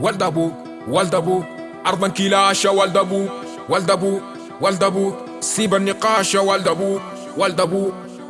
ولد ولد أبوك ارضا كلاشة ولد أبوك ولد أبوك سيب النقاش يا أبوك ولد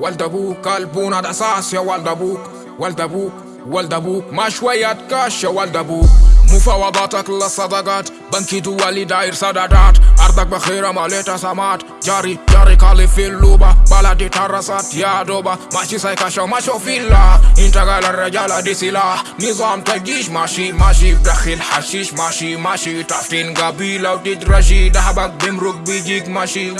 ولد أبوك قلبونا الاساس يا ولد أبوك ولد أبوك ولد أبوك ما شوية كاش يا ولد أبوك مفاوضاتك للصداقات بنكي دولي داير سدادات ارضك بخيرة ماليتا سمات جاري جاري كالي في اللوبة بلدي ترسات يا دوبة ماشي سايكاشا وماشو فيلا انت قال الرجالة دي سلاح نظام تجيش ماشي ماشي بدخل حشيش ماشي ماشي تفتين قبيلة وتدرجي دهبك بمرق بيجيك ماشي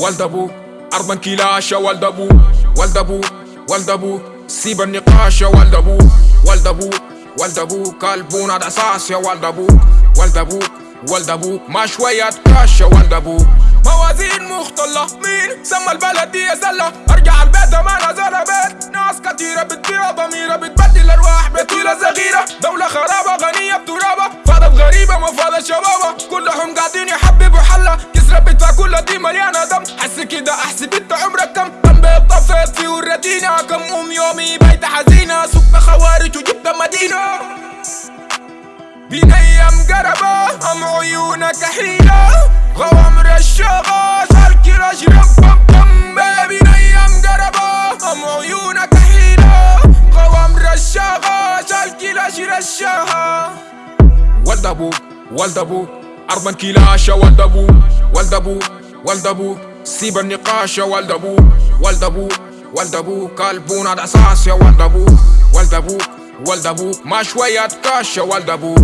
ولد أبوك ارضا كلاشة أبوك ولد أبوك سيب النقاش ولد أبوك ولد أبوك قلبونا الاساس يا ولد أبوك ولد أبوك ولد أبوك ما شوية كاش يا ولد أبوك موازين مختلة مين سمى البلد دي زلة ارجع البيت ما نزل بيت ناس كتيرة بتبيع ضميرة بتبدل ارواح بطيلة صغيرة دولة خرابة غنية بترابة فاضت غريبة ما فاضت شبابة كلهم قاعدين يحببوا حلة كسرة بتفا كلها دي مليانة دم حس كده احسب انت عمرك كم كم بيت طفيت في وردينا كم ام يومي سوق خوارج وجبت مدينة بين أيام قربة ام عيونك حيلة غوامر الشغى شاركي رجرم بم بم بين أيام قربة ام عيونك حيلة غوامر الشغى شاركي رجر الشغى ولد أبوك ولد أبوك ارضا كلاشة ولد أبوك ولد أبوك ولد أبوك سيب النقاش يا ولد أبوك ولد أبوك ولد أبوك قلبونا الاساس يا ولد أبوك ولد أبوك ولد أبوك ما شوية كاش يا ولد أبوك